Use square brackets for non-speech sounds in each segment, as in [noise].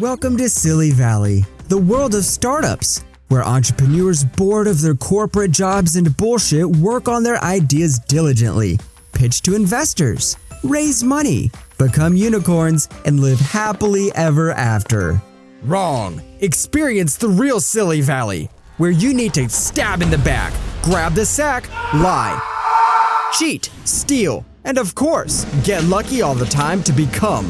Welcome to Silly Valley, the world of startups, where entrepreneurs bored of their corporate jobs and bullshit work on their ideas diligently, pitch to investors, raise money, become unicorns, and live happily ever after. Wrong. Experience the real Silly Valley, where you need to stab in the back, grab the sack, lie, cheat, steal, and of course, get lucky all the time to become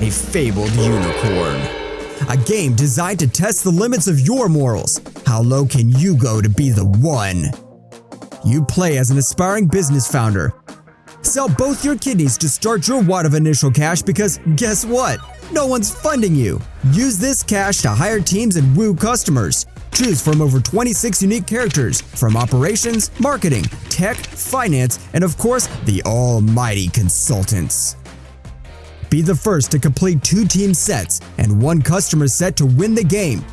a fabled unicorn. A game designed to test the limits of your morals. How low can you go to be the one? You play as an aspiring business founder. Sell both your kidneys to start your wad of initial cash because guess what? No one's funding you. Use this cash to hire teams and woo customers. Choose from over 26 unique characters from operations, marketing, tech, finance, and of course, the almighty consultants. Be the first to complete two team sets and one customer set to win the game.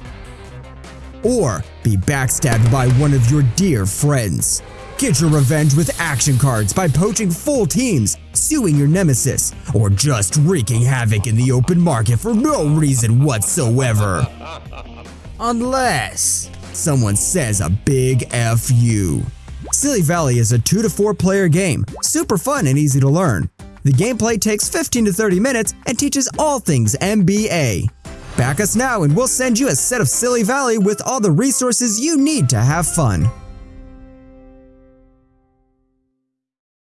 Or be backstabbed by one of your dear friends. Get your revenge with action cards by poaching full teams, suing your nemesis, or just wreaking havoc in the open market for no reason whatsoever. [laughs] Unless someone says a big F you. Silly Valley is a 2 to 4 player game, super fun and easy to learn. The gameplay takes 15 to 30 minutes and teaches all things MBA. Back us now and we'll send you a set of Silly Valley with all the resources you need to have fun.